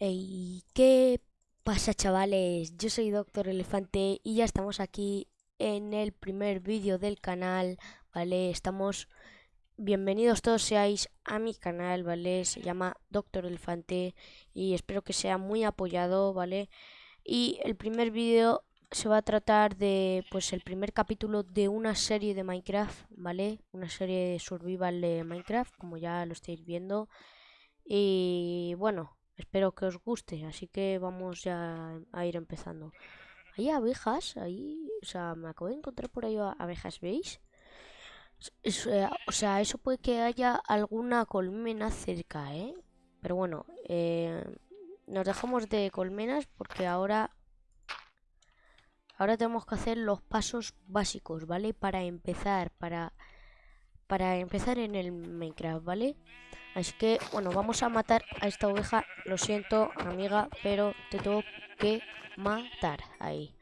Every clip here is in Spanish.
Hey, ¿qué pasa chavales? Yo soy Doctor Elefante y ya estamos aquí en el primer vídeo del canal, ¿vale? Estamos... Bienvenidos todos seáis a mi canal, ¿vale? Se llama Doctor Elefante y espero que sea muy apoyado, ¿vale? Y el primer vídeo se va a tratar de, pues, el primer capítulo de una serie de Minecraft, ¿vale? Una serie de survival de Minecraft, como ya lo estáis viendo. Y bueno, Espero que os guste, así que vamos ya a ir empezando. Hay abejas ahí, o sea, me acabo de encontrar por ahí abejas, ¿veis? Eh, o sea, eso puede que haya alguna colmena cerca, ¿eh? Pero bueno, eh, nos dejamos de colmenas porque ahora... Ahora tenemos que hacer los pasos básicos, ¿vale? Para empezar, para... Para empezar en el Minecraft, ¿vale? Así que, bueno, vamos a matar a esta oveja. Lo siento, amiga, pero te tengo que matar. Ahí.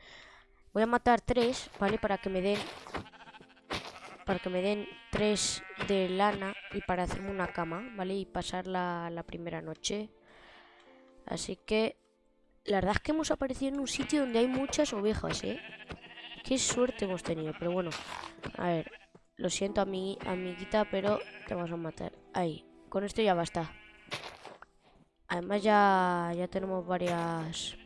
Voy a matar tres, ¿vale? Para que me den... Para que me den tres de lana y para hacerme una cama, ¿vale? Y pasar la, la primera noche. Así que... La verdad es que hemos aparecido en un sitio donde hay muchas ovejas, ¿eh? Qué suerte hemos tenido, pero bueno. A ver, lo siento, amiguita, pero te vamos a matar. Ahí, con esto ya basta. Además ya, ya tenemos varias...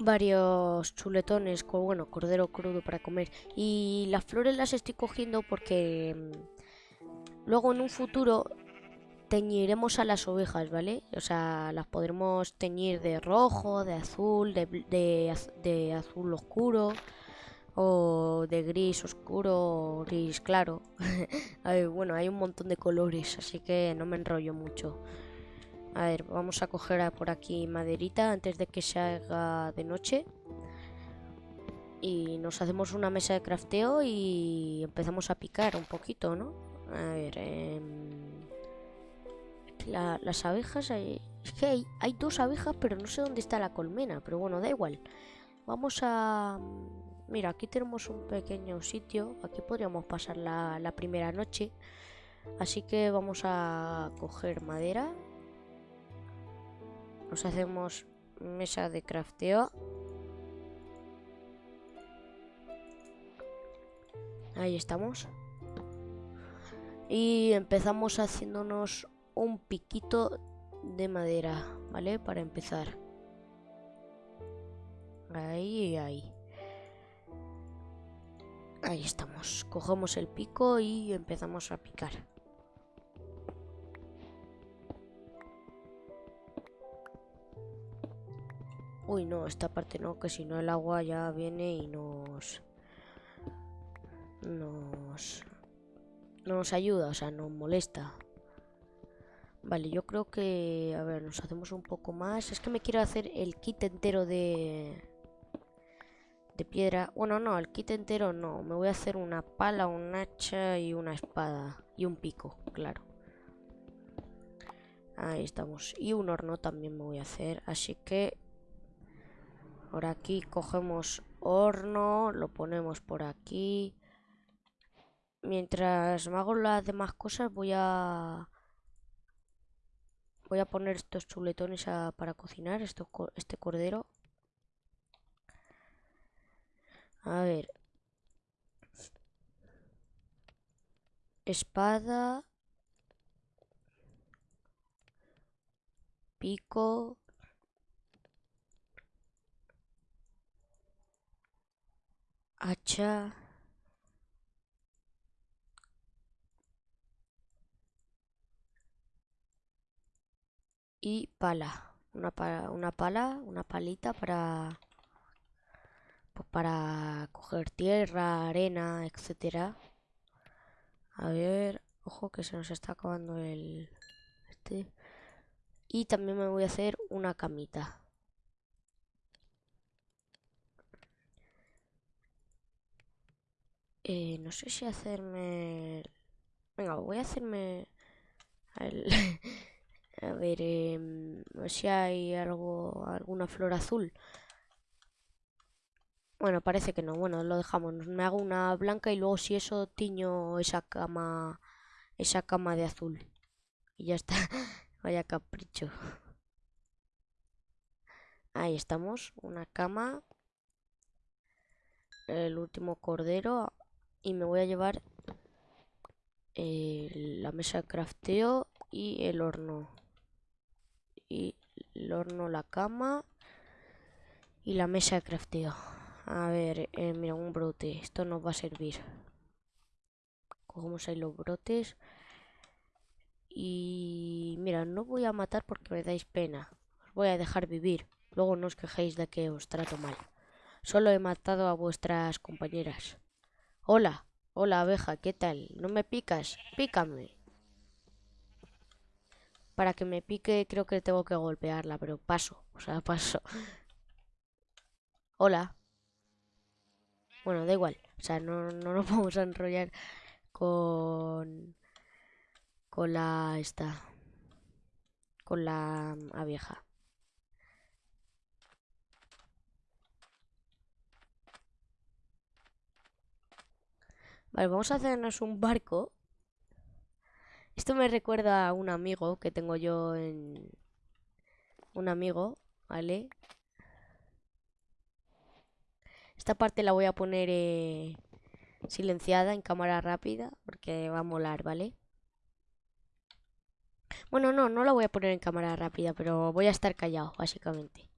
Varios chuletones con, bueno, cordero crudo para comer. Y las flores las estoy cogiendo porque... Mm, luego en un futuro teñiremos a las ovejas, ¿vale? O sea, las podremos teñir de rojo, de azul, de, de azul oscuro o de gris oscuro o gris claro. bueno, hay un montón de colores, así que no me enrollo mucho. A ver, vamos a coger por aquí maderita antes de que se haga de noche. Y nos hacemos una mesa de crafteo y empezamos a picar un poquito, ¿no? A ver, em, las abejas... Hay, es que hay, hay dos abejas, pero no sé dónde está la colmena. Pero bueno, da igual. Vamos a... Mira, aquí tenemos un pequeño sitio. Aquí podríamos pasar la, primera noche. Así que vamos a coger madera. Nos hacemos mesa de crafteo. Ahí estamos. Y empezamos haciéndonos un piquito de madera, ¿vale? Para empezar. Ahí, ahí. Ahí estamos. Cogemos el pico y empezamos a picar. Uy, no, esta parte no, que si no el agua ya viene y nos... Nos... No nos ayuda, o sea, nos molesta. Vale, yo creo que... A ver, nos hacemos un poco más. Es que me quiero hacer el kit entero de de piedra. Bueno, no, el kit entero no. Me voy a hacer una pala, un hacha y una espada. Y un pico, claro. Ahí estamos. Y un horno también me voy a hacer. Así que... Por aquí cogemos horno. Lo ponemos por aquí. Mientras me hago las demás cosas voy a... Voy a poner estos chuletones para cocinar. Esto, este cordero. A ver. Espada. Pico. Hacha. Y pala. Una, una pala, una palita para para coger tierra, arena, etcétera. A ver, ojo que se nos está acabando el este. Y también me voy a hacer una camita. Eh, no sé si hacerme... Venga, voy a hacerme... a ver, eh, no sé si hay algo, alguna flor azul. Bueno, parece que no. Bueno, lo dejamos. Me hago una blanca y luego si eso tiño esa cama esa cama de azul. Y ya está. Vaya capricho. Ahí estamos, una cama. El último cordero. Y me voy a llevar eh, la mesa de crafteo y el horno. Y el horno, la cama y la mesa de crafteo. A ver, eh, mira, un brote. Esto nos va a servir. Cogemos ahí los brotes. Y mira, no voy a matar porque me dais pena. Os voy a dejar vivir. Luego no os quejéis de que os trato mal. Solo he matado a vuestras compañeras. Hola, hola abeja, ¿qué tal? ¿No me picas? Pícame. Para que me pique creo que tengo que golpearla, pero paso. O sea, paso. Hola. Bueno, da igual. O sea, no, no nos vamos a enrollar con... Con la... Esta... Con la abeja. Vale, vamos a hacernos un barco. Esto me recuerda a un amigo que tengo yo en... Un amigo, ¿vale? Esta parte la voy a poner eh, silenciada en cámara rápida porque va a molar, ¿vale? Bueno, no, no la voy a poner en cámara rápida, pero voy a estar callado, básicamente.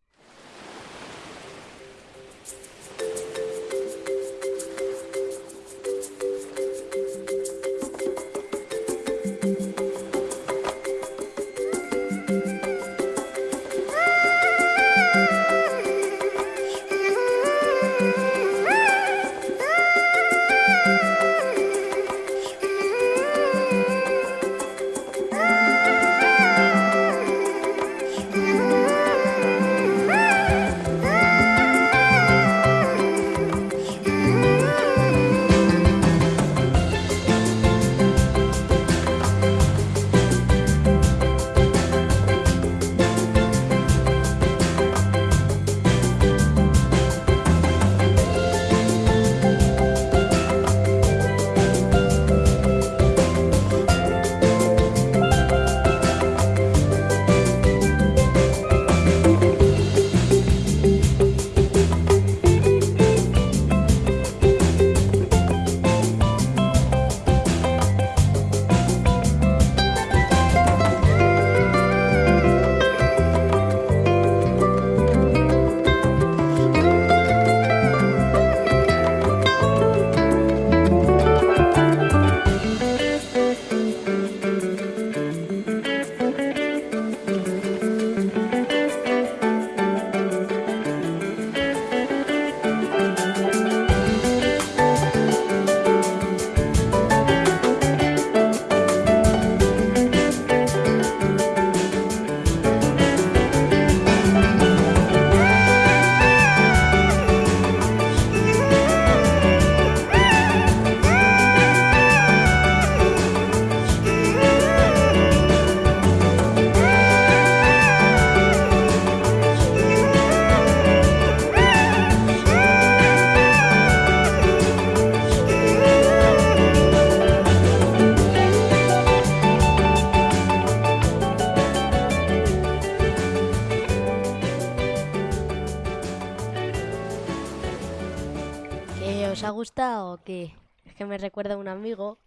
Me recuerda a un amigo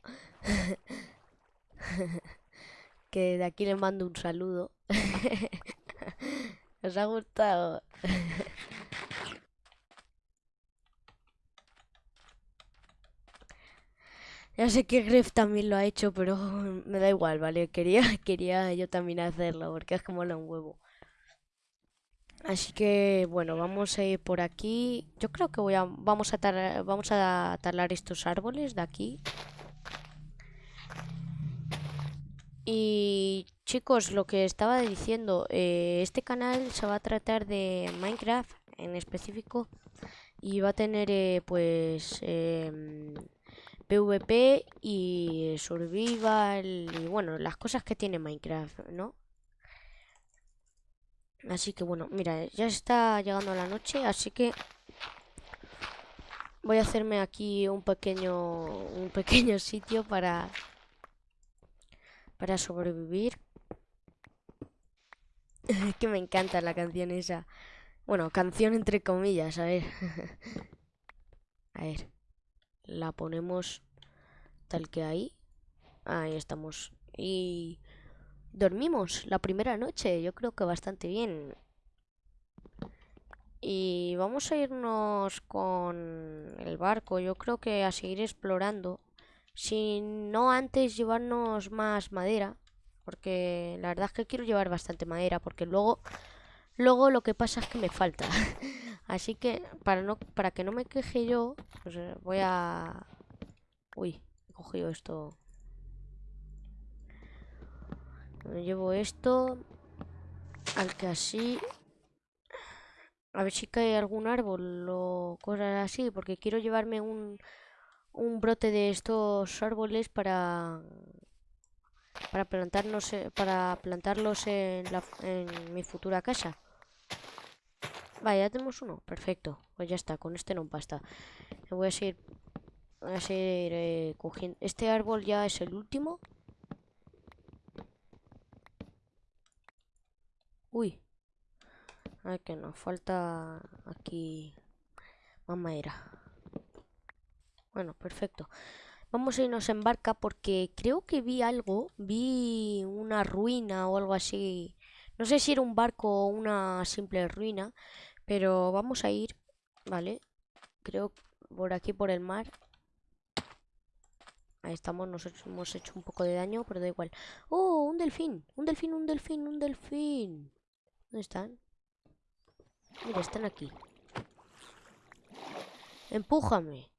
que de aquí le mando un saludo. ¿Os ha gustado? Ya sé que Gref también lo ha hecho, pero me da igual, ¿vale? Quería, quería yo también hacerlo, porque es como un huevo. Así que bueno, vamos a ir por aquí. Yo creo que voy a vamos a vamos a talar estos árboles de aquí. Y chicos, lo que estaba diciendo, eh, este canal se va a tratar de Minecraft en específico y va a tener eh, pues PvP em, y survival y bueno, las cosas que tiene Minecraft, ¿no? Así que bueno, mira, ya está llegando la noche, así que voy a hacerme aquí un pequeño un pequeño sitio para para sobrevivir. que me encanta la canción esa. Bueno, canción entre comillas, a ver. a ver. La ponemos tal que ahí. Ahí estamos. Y dormimos la primera noche. Yo creo que bastante bien. Y vamos a irnos con el barco. Yo creo que a seguir explorando. Si no antes llevarnos más madera. Porque la verdad es que quiero llevar bastante madera. Porque luego, luego lo que pasa es que me falta. Así que para, no, para que no me queje yo, pues eh, voy a... Uy, he cogido esto. Llevo esto. Al que así a ver si cae algún árbol o cosas así, porque quiero llevarme un, un brote de estos árboles para para plantarnos para plantarlos en, la, en mi futura casa. Vale, ya tenemos uno. Perfecto. Pues ya está. Con este no basta. Voy a seguir voy a seguir eh, cogiendo. Este árbol ya es el último. Uy. Ay, que nos falta aquí más madera. Bueno, perfecto. Vamos a irnos en barca porque creo que vi algo. Vi una ruina o algo así. No sé si era un barco o una simple ruina. Pero vamos a ir, ¿vale? Creo por aquí por el mar. Ahí estamos, nos hemos hecho un poco de daño, pero da igual. ¡Oh! Un delfín, un delfín, un delfín, un delfín. ¿Dónde están? Mira, están aquí. Empújame.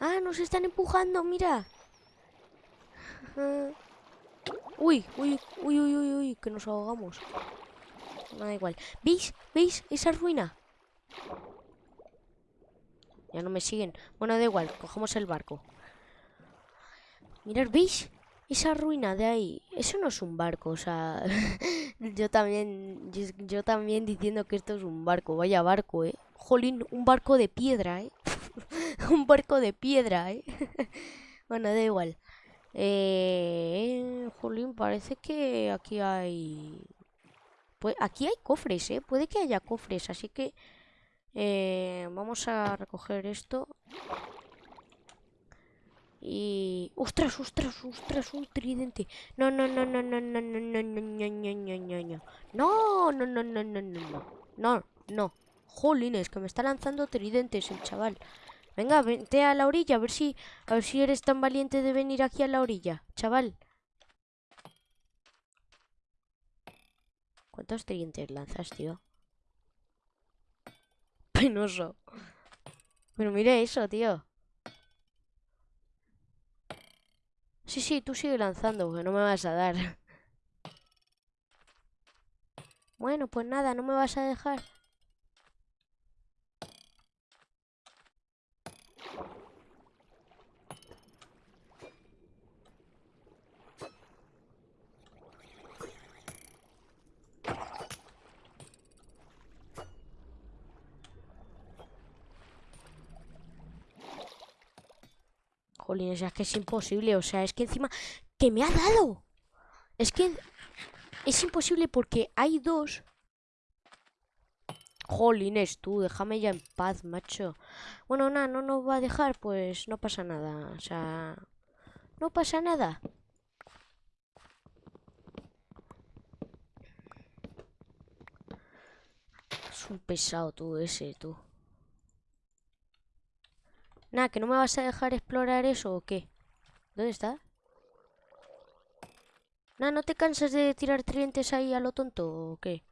Ah, nos están empujando, mira. uy, uy, uy, uy, uy, uy, que nos ahogamos. No da igual. ¿Veis? ¿Veis esa ruina? Ya no me siguen. Bueno, da igual, cogemos el barco. Mirad, ¿veis? Esa ruina de ahí, eso no es un barco, o sea, yo también, yo, también diciendo que esto es un barco, vaya barco, eh. Jolín, un barco de piedra, eh. un barco de piedra, eh. bueno, da igual. Eh, jolín, parece que aquí hay... Pues aquí hay cofres, eh. Puede que haya cofres, así que eh, vamos a recoger esto. Y... ¡Ostras, ostras, ostras! Un tridente. No, no, no, no, no, no, no, no, no, no, no, no, no, no. No, no, no, no, no, no, no. Jolines, que me está lanzando tridentes el chaval. Venga, vente a la orilla, a ver si... A ver si eres tan valiente de venir aquí a la orilla, chaval. ¿Cuántos tridentes lanzas, tío? Penoso. Pero mira eso, tío. Sí, sí, tú sigue lanzando, porque no me vas a dar. Bueno, pues nada, no me vas a dejar. Jolines, es que es imposible. O sea, es que encima... ¡Que me ha dado! Es que... Es imposible porque hay dos... Jolines, tú, déjame ya en paz, macho. Bueno, nada, no nos va a dejar, pues no pasa nada. O sea... No pasa nada. Es un pesado tú ese, tú. Nada, que no me vas a dejar explorar eso o qué. ¿Dónde está? Nada, ¿no te cansas de tirar tridentes ahí a lo tonto o qué?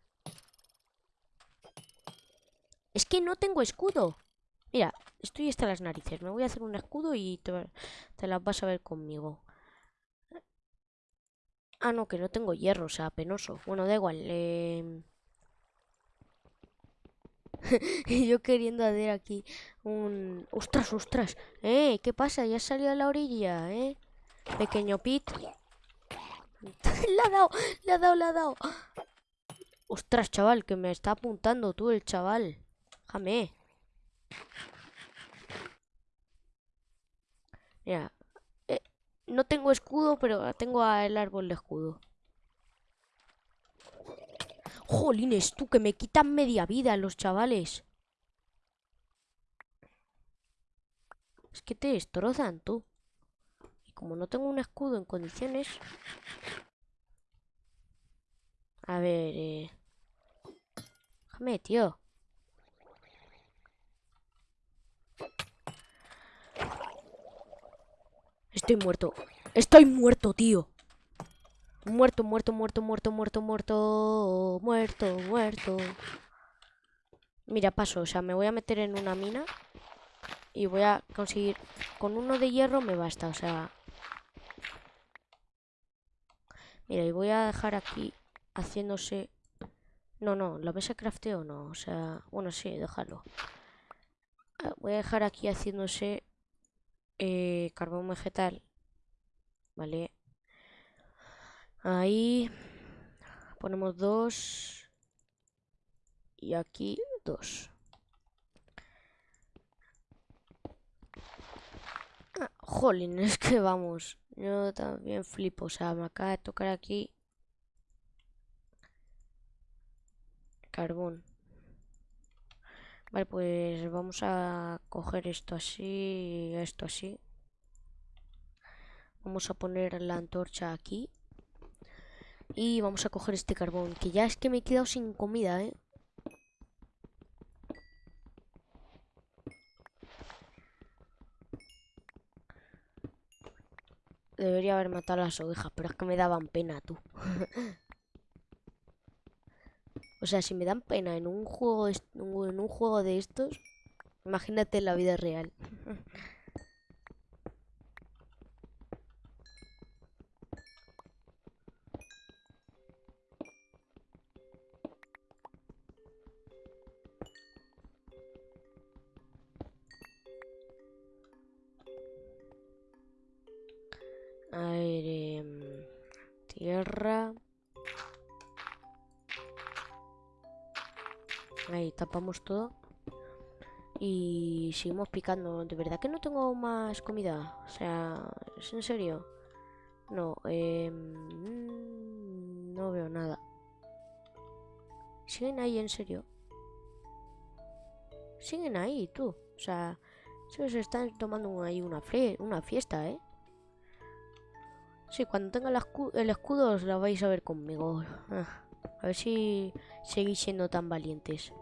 Es que no tengo escudo. Mira, estoy hasta las narices. Me voy a hacer un escudo y te, te las vas a ver conmigo. Ah, no, que no tengo hierro, o sea, penoso. Bueno, da igual. Eh... y yo queriendo hacer aquí un... ¡Ostras, ostras! ¡Eh! ¿Qué pasa? Ya salió a la orilla, ¿eh? Pequeño Pit. le ha dado, le ha dado, le ha dado. ¡Ostras, chaval! Que me está apuntando tú el chaval. Déjame. Mira, eh, no tengo escudo, pero tengo el árbol de escudo. Jolines, tú, que me quitan media vida los chavales. Es que te destrozan, tú. Y como no tengo un escudo en condiciones... A ver, eh... Déjame, tío. Estoy muerto. Estoy muerto, tío. Muerto, muerto, muerto, muerto, muerto, muerto. Muerto, muerto. Mira, paso. O sea, me voy a meter en una mina. Y voy a conseguir... Con uno de hierro me basta, o sea... Mira, y voy a dejar aquí haciéndose... No, no, la mesa crafteo no, o sea... Bueno, sí, déjalo. Ah, voy a dejar aquí haciéndose eh, carbón vegetal. Vale. Ahí ponemos dos. Y aquí dos. Ah, jolín, es que vamos. Yo también flipo. O sea, me acaba de tocar aquí. Carbón. Vale, pues vamos a coger esto así, esto así. Vamos a poner la antorcha aquí. Y vamos a coger este carbón, que ya es que me he quedado sin comida, ¿eh? Debería haber matado a las ovejas, pero es que me daban pena, tú. O sea, si me dan pena en un juego, en un juego de estos, imagínate en la vida real. Ahí tapamos todo. Y seguimos picando. De verdad que no tengo más comida. O sea, ¿es en serio? No, eh, no veo nada. Siguen ahí, en serio. Siguen ahí, tú. O sea, se están tomando ahí una, una fiesta, ¿eh? Sí, cuando tenga el escudo os la vais a ver conmigo. Ah, a ver si seguís siendo tan valientes.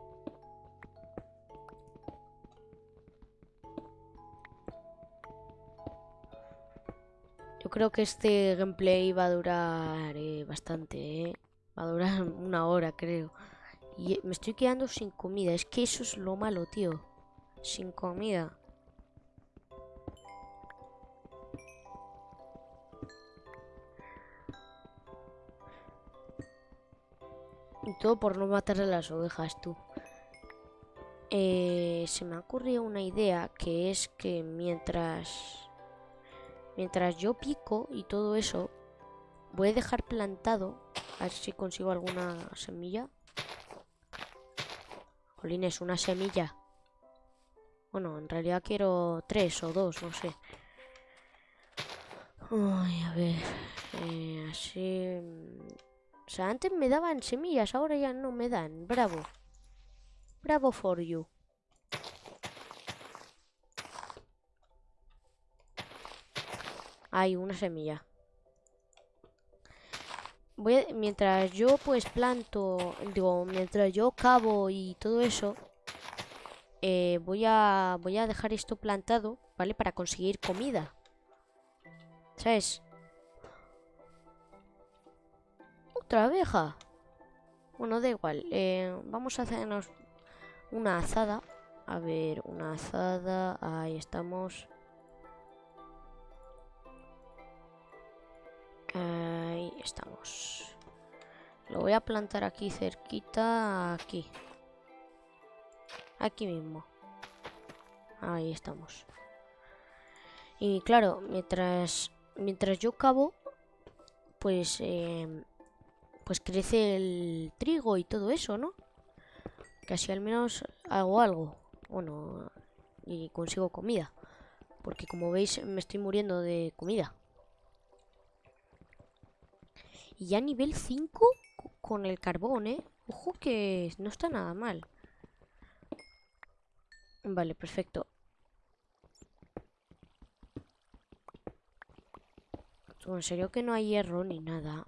Creo que este gameplay va a durar eh, bastante, ¿eh? Va a durar una hora, creo. Y me estoy quedando sin comida. Es que eso es lo malo, tío. Sin comida. Y todo por no matar a las ovejas, tú. Eh, se me ha ocurrido una idea que es que mientras Mientras yo pico y todo eso, voy a dejar plantado. A ver si consigo alguna semilla. Jolines, una semilla. Bueno, en realidad quiero tres o dos, no sé. Ay, a ver. Eh, así... O sea, antes me daban semillas, ahora ya no me dan. Bravo. Bravo for you. Hay una semilla. Voy mientras yo pues planto, digo, mientras yo cavo y todo eso, eh, voy a voy a dejar esto plantado, ¿vale? Para conseguir comida. ¿Sabes? Otra abeja. Bueno, da igual. Eh, vamos a hacernos una azada. A ver, una azada. Ahí estamos. Estamos. Lo voy a plantar aquí cerquita, aquí. Aquí mismo. Ahí estamos. Y claro, mientras mientras yo cavo, pues em, pues crece el trigo y todo eso, ¿no? Que así al menos hago algo. Bueno, y consigo comida. Porque como veis me estoy muriendo de comida. Y ya nivel 5 con el carbón, ¿eh? Ojo que no está nada mal. Vale, perfecto. En serio que no hay hierro ni nada.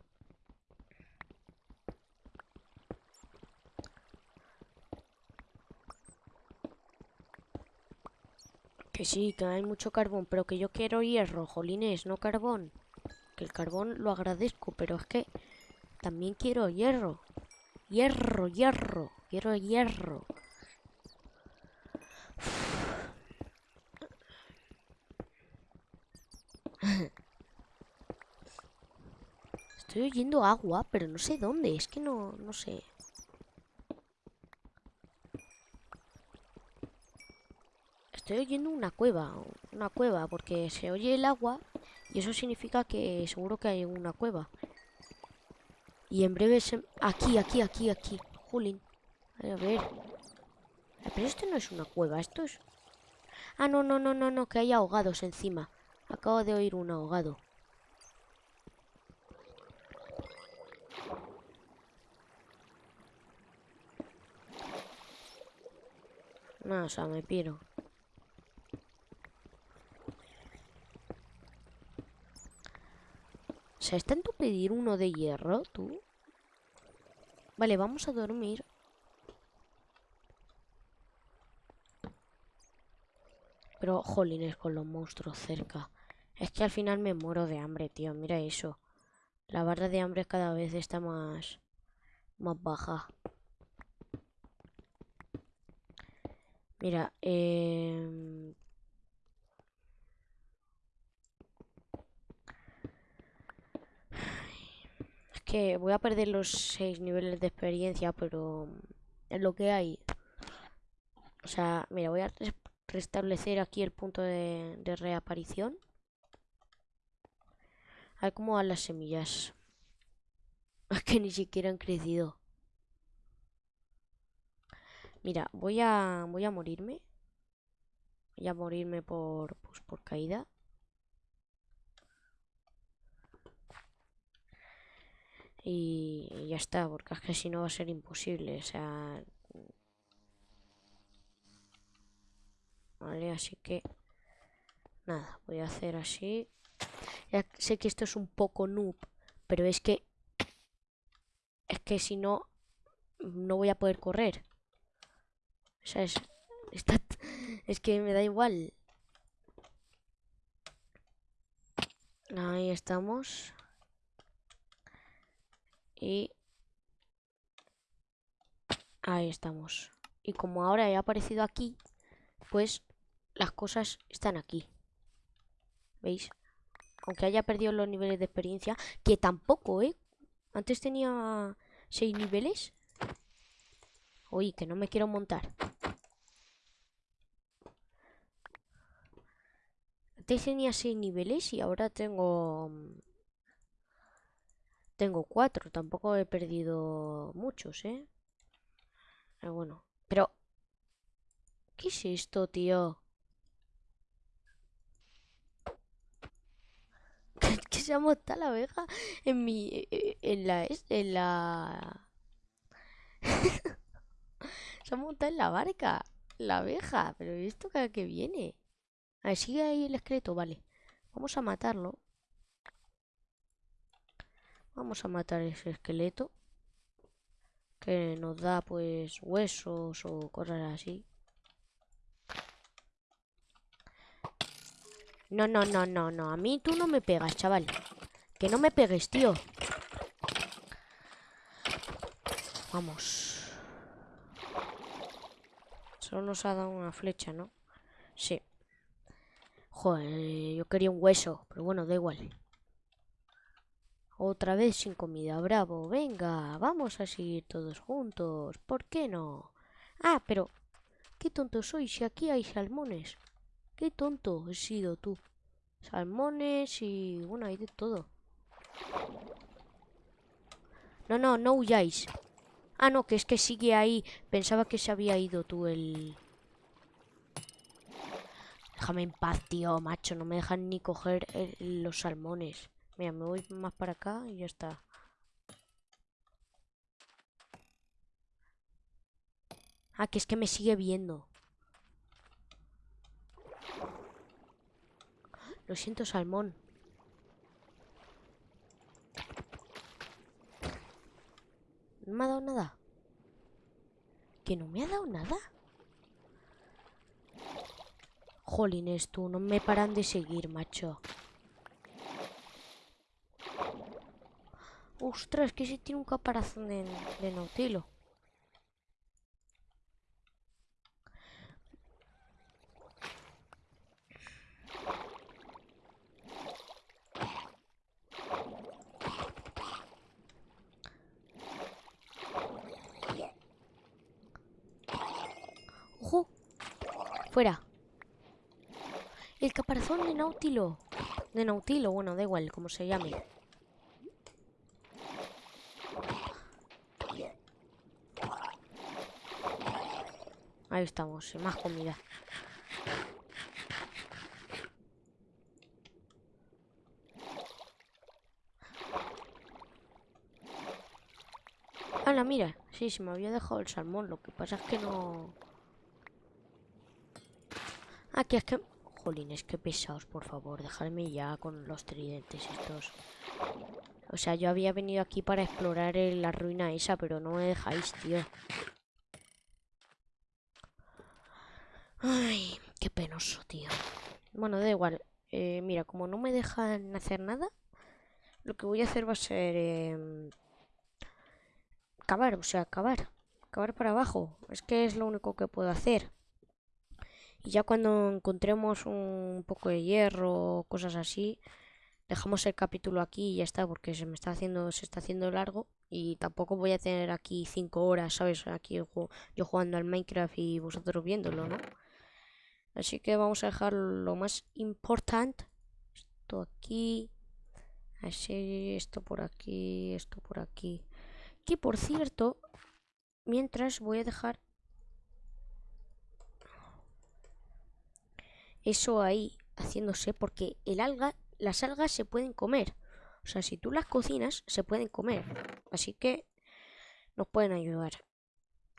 Que sí, que hay mucho carbón, pero que yo quiero hierro, jolines, no carbón. Que el carbón lo agradezco, pero es que también quiero hierro. Hierro, hierro, quiero hierro. Estoy oyendo agua, pero no sé dónde. Es que no, no sé. Estoy oyendo una cueva. Una cueva, porque se oye el agua y eso significa que seguro que hay una cueva. Y en breve se... Aquí, aquí, aquí, aquí. Julin. A ver. Pero esto no es una cueva, esto es... Ah, no, no, no, no, no, que hay ahogados encima. Acabo de oír un ahogado. No, o sea, me piro. Sea, ¿está en tu pedir uno de hierro, tú? Vale, vamos a dormir. Pero, jolines, con los monstruos cerca. Es que al final me muero de hambre, tío. Mira eso. La barra de hambre cada vez está más... Más baja. Mira, eh... que voy a perder los 6 niveles de experiencia, pero es lo que hay. O sea, mira, voy a restablecer aquí el punto de, reaparición. A ver cómo van las semillas. Es que ni siquiera han crecido. Mira, voy a, voy a morirme. Voy a morirme por, pues, por caída. Y, ya está, porque es que si no va a ser imposible. O sea... Vale, así que... Nada, voy a hacer así. Ya sé que esto es un poco noob, pero es que... Es que si no... No voy a poder correr. O sea, es, es que me da igual. Ahí estamos. Y... Ahí estamos. Y como ahora he aparecido aquí, pues las cosas están aquí. ¿Veis? Aunque haya perdido los niveles de experiencia, que tampoco, ¿eh? Antes tenía 6 niveles. Uy, que no me quiero montar. Antes tenía 6 niveles y ahora tengo... Tengo 4. Tampoco he perdido muchos, ¿eh? Pero bueno. Pero... ¿Qué es esto, tío? ¿Qué se ha montado la abeja en mi... E, e, en la... en la... se ha montado en la barca. La abeja. Pero ¿esto cada que viene? A ver, sigue ahí el esqueleto, vale. Vamos a matarlo. Vamos a matar ese esqueleto. Que nos da pues huesos o cosas así. No, no, no, no, no. A mí tú no me pegas, chaval. Que no me pegues, tío. Vamos. Solo nos ha dado una flecha, ¿no? Sí. Joder, yo quería un hueso, pero bueno, da igual. Otra vez sin comida, bravo. Venga, vamos a seguir todos juntos. ¿Por qué no? Ah, pero... Qué tonto soy si aquí hay salmones. Qué tonto he sido tú. Salmones y... Bueno, hay de todo. No, no, no huyáis. Ah, no, que es que sigue ahí. Pensaba que se había ido tú el... déjame en paz, tío, macho. No me dejan ni coger los salmones. Mira, me voy más para acá y ya está. Ah, que es que me sigue viendo. Lo siento, salmón. No me ha dado nada. ¿Que no me ha dado nada? Jolines, tú, no me paran de seguir, macho. Ostras, que si tiene un caparazón de, de nautilo. ¡Ojo! ¡Fuera! El caparazón de Nautilo. De Nautilo, bueno, da igual, como se llame. Ahí estamos, más comida. ¡Hala, mira! Sí, se me había dejado el salmón. Lo que pasa es que no... Aquí es que... Jolines, qué pesados, por favor. Dejadme ya con los tridentes estos. O sea, yo había venido aquí para explorar la ruina esa, pero no me dejáis, tío. Ay, qué penoso, tío. Bueno, da igual. Eh, mira, como no me dejan hacer nada, lo que voy a hacer va a ser... Eh, cavar, o sea, cavar. Cavar para abajo. Es que es lo único que puedo hacer. Y ya cuando encontremos un poco de hierro o cosas así, dejamos el capítulo aquí y ya está, porque se me está haciendo, se está haciendo largo y tampoco voy a tener aquí 5 horas, ¿sabes? Aquí yo, jugando al Minecraft y vosotros viéndolo, ¿no? Así que vamos a dejar lo más importante. Esto aquí. Así, esto por aquí, esto por aquí. Que por cierto, mientras voy a dejar eso ahí haciéndose porque el alga, las algas se pueden comer. O sea, si tú las cocinas, se pueden comer. Así que nos pueden ayudar.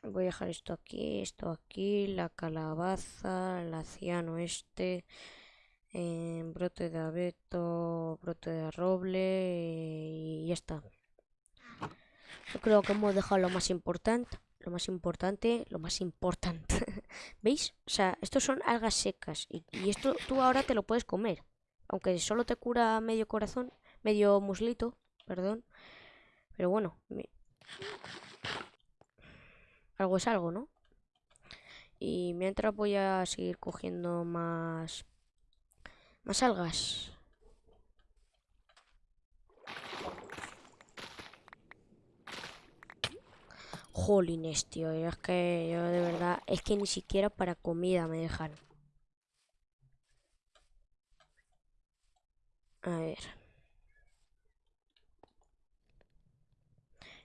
Voy a dejar esto aquí, esto aquí, la calabaza, el ciano este, eh, brote de abeto, brote de roble y ya está. Yo creo que hemos dejado lo más importante lo más importante, lo más importante. ¿Veis? O sea, estos son algas secas y, esto tú ahora te lo puedes comer. Aunque solo te cura medio corazón, medio muslito, perdón. Pero bueno, algo es algo, ¿no? Y mientras voy a seguir cogiendo más más algas. Jolines, tío. Es que yo de verdad. Es que ni siquiera para comida me dejan. A ver.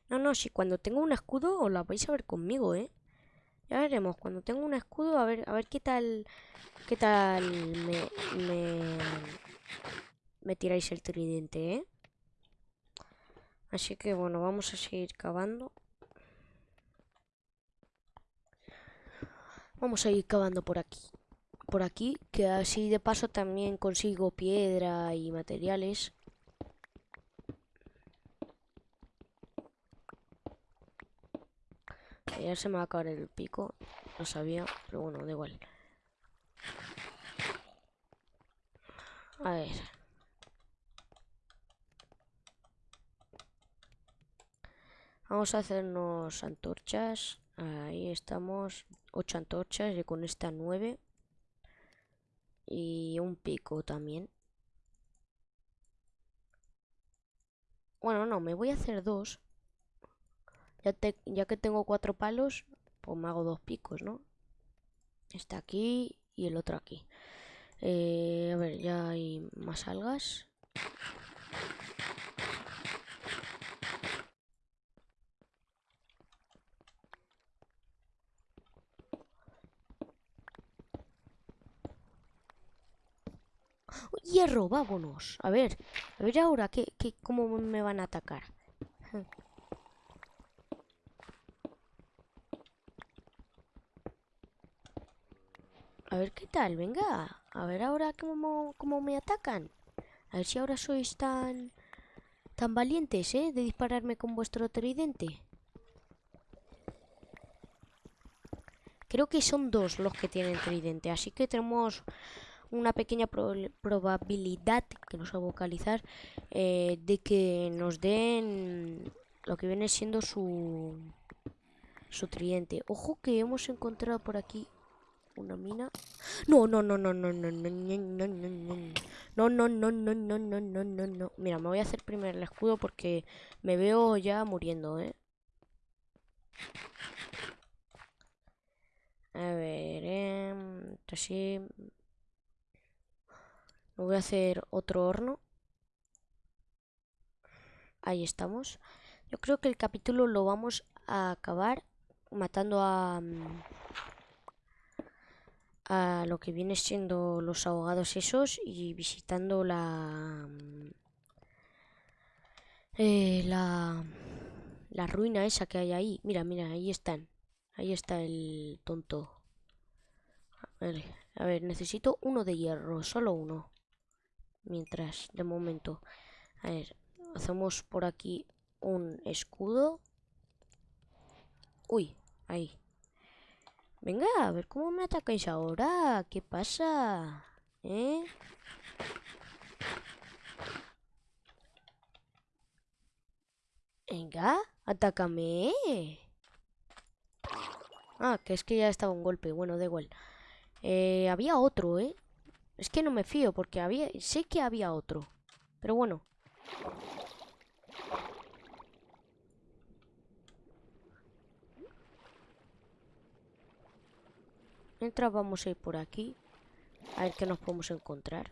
No, no, si cuando tengo un escudo os la vais a ver conmigo, ¿eh? Ya veremos, cuando tengo un escudo, a ver, a ver qué tal, qué tal me, me, me tiráis el tridente, ¿eh? Así que bueno, vamos a seguir cavando. Vamos a ir cavando por aquí. Por aquí, que así de paso también consigo piedra y materiales. Ya se me va a acabar el pico. No sabía, pero bueno, da igual. A ver. Vamos a hacernos antorchas. Ahí estamos. 8 antorchas y con esta 9. Y un pico también. Bueno, no, me voy a hacer dos. Ya, que tengo cuatro palos, pues me hago dos picos, ¿no? Este aquí y el otro aquí. Eh, a ver, ya hay más algas. Hierro, vámonos. A ver, a ver ahora qué, cómo me van a atacar. A ver qué tal, venga. A ver ahora cómo, cómo me atacan. A ver si ahora sois tan... Tan valientes, ¿eh? De dispararme con vuestro tridente. Creo que son dos los que tienen tridente. Así que tenemos una pequeña probabilidad, que no sé vocalizar, eh, de que nos den lo que viene siendo su, su tridente. Ojo que hemos encontrado por aquí una mina. No, no, no, no, no, no, no, no, no, no, no, no, no, no, no, no, no, no, no. Mira, me voy a hacer primero el escudo porque me veo ya muriendo, ¿eh? A ver, eh, así. voy a hacer otro horno. Ahí estamos. Yo creo que el capítulo lo vamos a acabar matando a a lo que viene siendo los ahogados esos y visitando la eh, la la ruina esa que hay ahí. Mira, mira, ahí están. Ahí está el tonto. A ver, necesito uno de hierro, solo uno. Mientras, de momento. A ver, hacemos por aquí un escudo. Uy, ahí. Venga, a ver cómo me atacáis ahora. ¿Qué pasa? ¿Eh? Venga, atácame. Ah, que es que ya estaba un golpe. Bueno, da igual. Eh, había otro, ¿eh? Es que no me fío porque había... Sé que había otro. Pero bueno. Mientras vamos a ir por aquí. A ver qué nos podemos encontrar.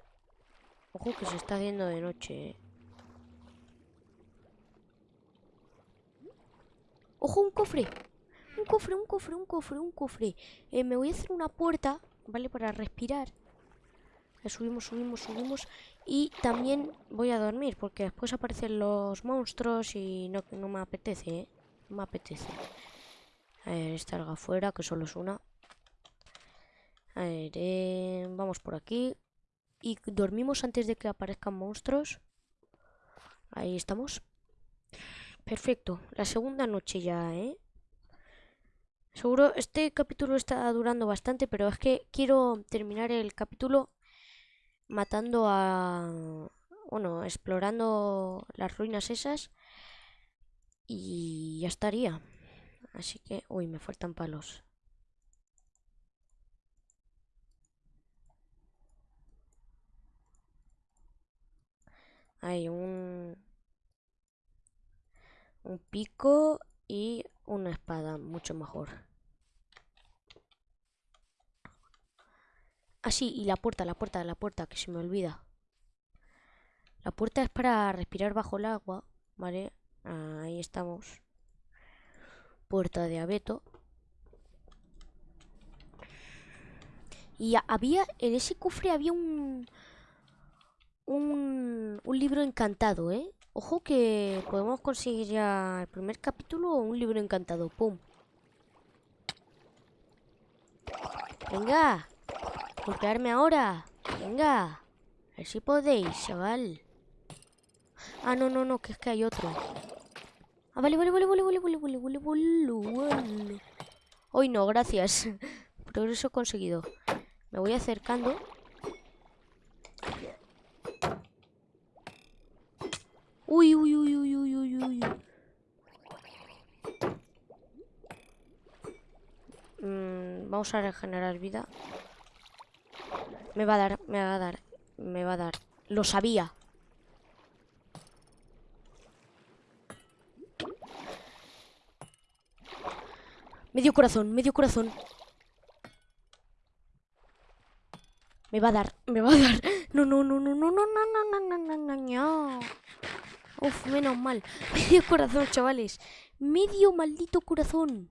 Ojo que se está haciendo de noche, ¿eh? ¡Ojo, un cofre! Un cofre, un cofre, un cofre, un cofre. Eh, me voy a hacer una puerta, ¿vale? Para respirar. subimos, subimos, subimos. Y también voy a dormir, porque después aparecen los monstruos y no, no me apetece, ¿eh? No me apetece. A ver, esta alga afuera, que solo es una. A ver, eh, vamos por aquí. Y dormimos antes de que aparezcan monstruos. Ahí estamos. Perfecto. La segunda noche ya, ¿eh? Seguro, este capítulo está durando bastante, pero es que quiero terminar el capítulo matando a... Bueno, explorando las ruinas esas. Y ya estaría. Así que... Uy, me faltan palos. Hay un... Un pico y una espada, mucho mejor. Ah, sí, y la puerta, la puerta, la puerta, que se me olvida. La puerta es para respirar bajo el agua, ¿vale? Ahí estamos. Puerta de abeto. Y había, en ese cofre había un, un, un libro encantado, ¿eh? Ojo que podemos conseguir ya el primer capítulo o un libro encantado. ¡Pum! Venga, golpearme ahora. Venga, a ver si podéis, chaval. Ah, no, no, no, que es que hay otro. Ah, vale, vale, vale, vale, vale, vale, vale, vale, vale. Hoy no, gracias. Progreso conseguido. Me voy acercando. Uy, uy, uy, uy, uy, uy, uy. Mm, vamos a regenerar vida. Me va a dar, me va a dar, me va a dar. Lo sabía. Medio corazón, medio corazón. Me va a dar, me va a dar. No, no, no, no, no, no, no, no, no, no, no, no. Uf, menos mal. Medio corazón, chavales. Medio maldito corazón.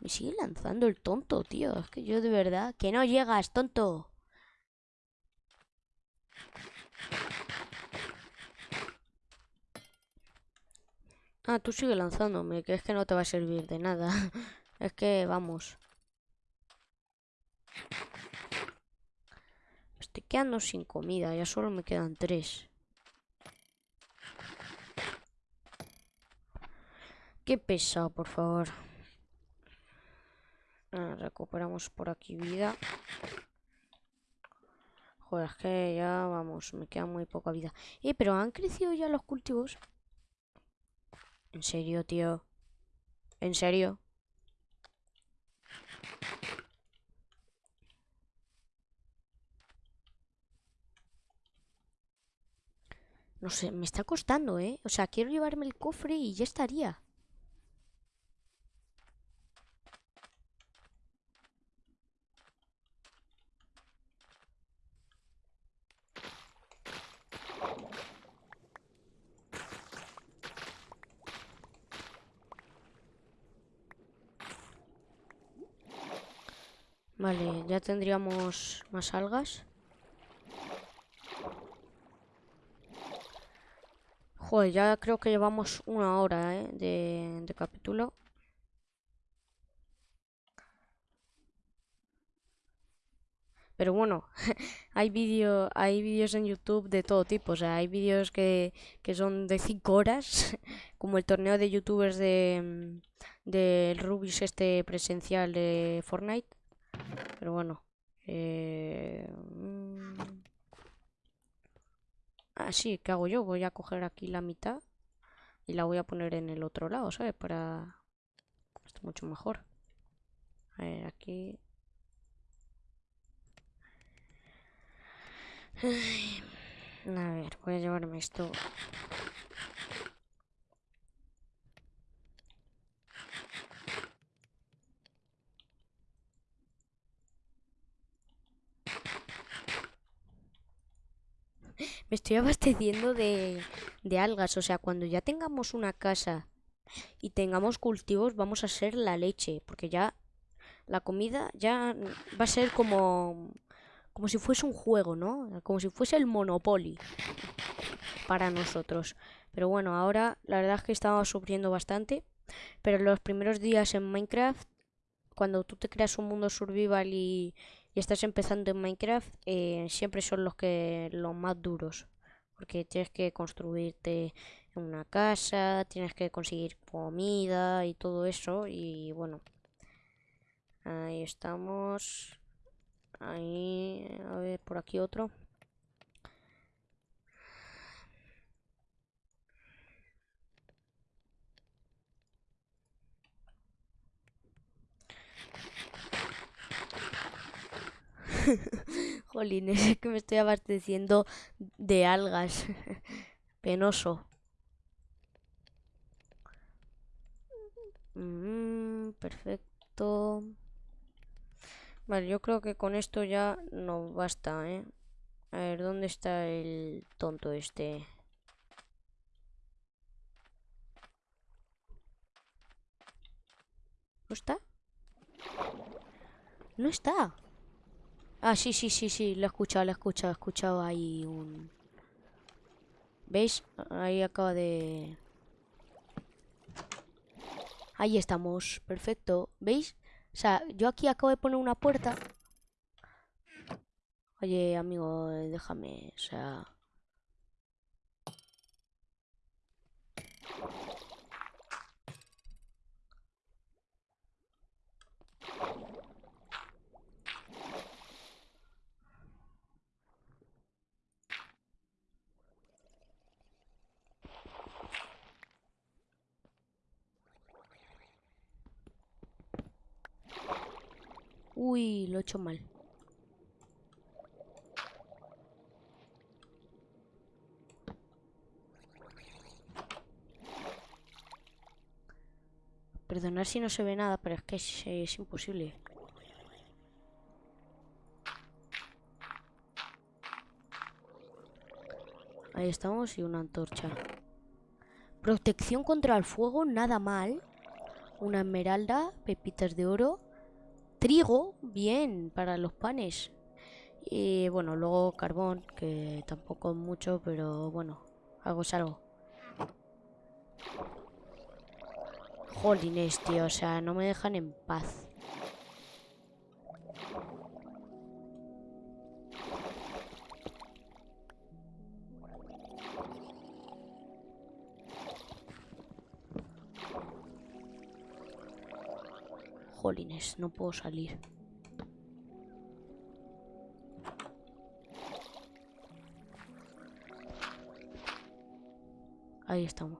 Me sigue lanzando el tonto, tío. Es que yo de verdad... Que no llegas, tonto. Ah, tú sigue lanzándome, que es que no te va a servir de nada. es que, vamos. Estoy quedando sin comida, ya solo me quedan tres. Qué pesado, por favor. Ah, recuperamos por aquí vida. Joder, es que ya, vamos, me queda muy poca vida. Eh, pero han crecido ya los cultivos. ¿En serio, tío? ¿En serio? No sé, me está costando, ¿eh? O sea, quiero llevarme el cofre y ya estaría. Vale, ya tendríamos más algas. Joder, ya creo que llevamos una hora ¿eh? de, de capítulo. Pero bueno, hay vídeos hay vídeos en YouTube de todo tipo. O sea, hay vídeos que, que son de 5 horas, como el torneo de youtubers de, de Rubius este presencial de Fortnite. Pero bueno. Eh... Así, ah, ¿qué hago yo? Voy a coger aquí la mitad y la voy a poner en el otro lado, ¿sabes? Para... Esto mucho mejor. A ver, aquí... A ver, voy a llevarme esto me estoy abasteciendo de, de algas. O sea, cuando ya tengamos una casa y tengamos cultivos, vamos a ser la leche. Porque ya la comida ya va a ser como, como si fuese un juego, ¿no? Como si fuese el Monopoly para nosotros. Pero bueno, ahora la verdad es que estamos sufriendo bastante. Pero los primeros días en Minecraft, cuando tú te creas un mundo survival y, y estás empezando en Minecraft, eh, siempre son los que los más duros. Porque tienes que construirte una casa, tienes que conseguir comida y todo eso. Y bueno, ahí estamos. Ahí, a ver, por aquí otro. Jolín, es que me estoy abasteciendo de algas. Penoso. Mm, perfecto. Vale, yo creo que con esto ya no basta, ¿eh? A ver, ¿dónde está el tonto este? ¿No está? No está. Ah, sí, sí, sí, sí, lo he escuchado, lo he escuchado, he escuchado ahí un... ¿Veis? Ahí acaba de... Ahí estamos, perfecto. ¿Veis? O sea, yo aquí acabo de poner una puerta. Oye, amigo, déjame, o sea... Uy, lo he hecho mal. Perdonar si no se ve nada, pero es que es, imposible. Ahí estamos y una antorcha. Protección contra el fuego, nada mal. una esmeralda, pepitas de oro, trigo, bien, para los panes. Y bueno, luego carbón, que tampoco mucho, pero bueno, algo es algo. Jolines, tío, o sea, no me dejan en paz. Jolines, no puedo salir. Ahí estamos.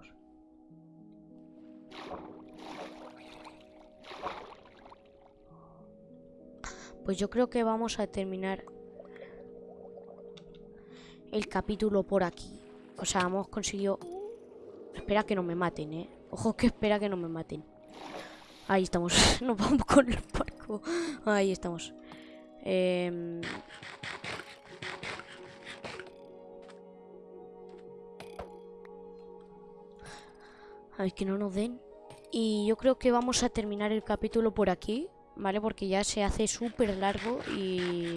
Pues yo creo que vamos a terminar el capítulo por aquí. O sea, hemos conseguido... Espera que no me maten, ¿eh? Ojo que espera que no me maten. Ahí estamos. Nos vamos con el barco. Ahí estamos. Eh... Ay, que no nos den. Y yo creo que vamos a terminar el capítulo por aquí, ¿vale? Porque ya se hace súper largo y...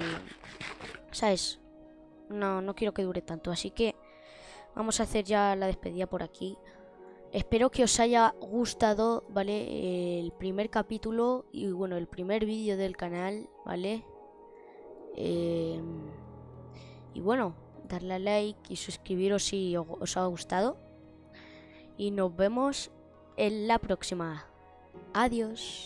¿Sabes? No, no quiero que dure tanto. Así que vamos a hacer ya la despedida por aquí. Espero que os haya gustado, ¿vale? El primer capítulo y bueno, el primer vídeo del canal, ¿vale? Eh, y bueno, darle a like y suscribiros si os ha gustado y nos vemos en la próxima. Adiós.